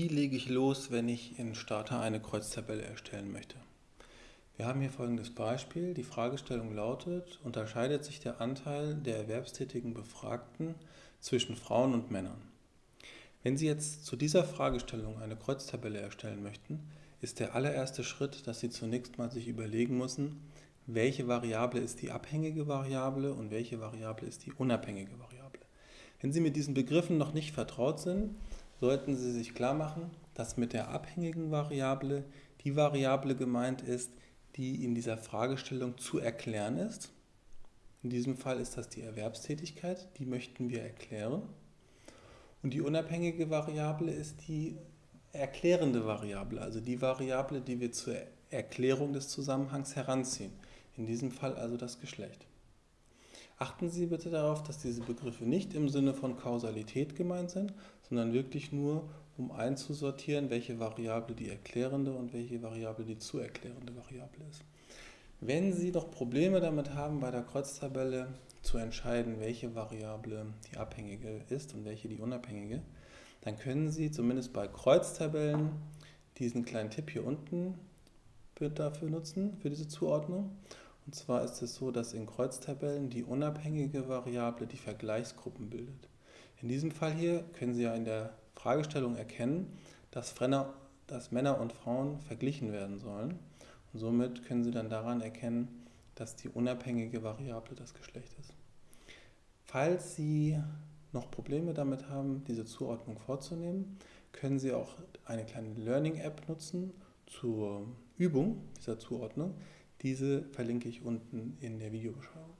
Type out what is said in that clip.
Wie lege ich los, wenn ich in Starter eine Kreuztabelle erstellen möchte? Wir haben hier folgendes Beispiel. Die Fragestellung lautet, unterscheidet sich der Anteil der erwerbstätigen Befragten zwischen Frauen und Männern? Wenn Sie jetzt zu dieser Fragestellung eine Kreuztabelle erstellen möchten, ist der allererste Schritt, dass Sie zunächst mal sich überlegen müssen, welche Variable ist die abhängige Variable und welche Variable ist die unabhängige Variable. Wenn Sie mit diesen Begriffen noch nicht vertraut sind, sollten Sie sich klar machen, dass mit der abhängigen Variable die Variable gemeint ist, die in dieser Fragestellung zu erklären ist. In diesem Fall ist das die Erwerbstätigkeit, die möchten wir erklären. Und die unabhängige Variable ist die erklärende Variable, also die Variable, die wir zur Erklärung des Zusammenhangs heranziehen. In diesem Fall also das Geschlecht. Achten Sie bitte darauf, dass diese Begriffe nicht im Sinne von Kausalität gemeint sind, sondern wirklich nur, um einzusortieren, welche Variable die erklärende und welche Variable die zu erklärende Variable ist. Wenn Sie noch Probleme damit haben, bei der Kreuztabelle zu entscheiden, welche Variable die abhängige ist und welche die unabhängige, dann können Sie zumindest bei Kreuztabellen diesen kleinen Tipp hier unten dafür nutzen, für diese Zuordnung. Und zwar ist es so, dass in Kreuztabellen die unabhängige Variable die Vergleichsgruppen bildet. In diesem Fall hier können Sie ja in der Fragestellung erkennen, dass, Frenner, dass Männer und Frauen verglichen werden sollen. Und somit können Sie dann daran erkennen, dass die unabhängige Variable das Geschlecht ist. Falls Sie noch Probleme damit haben, diese Zuordnung vorzunehmen, können Sie auch eine kleine Learning-App nutzen zur Übung dieser Zuordnung. Diese verlinke ich unten in der Videobeschreibung.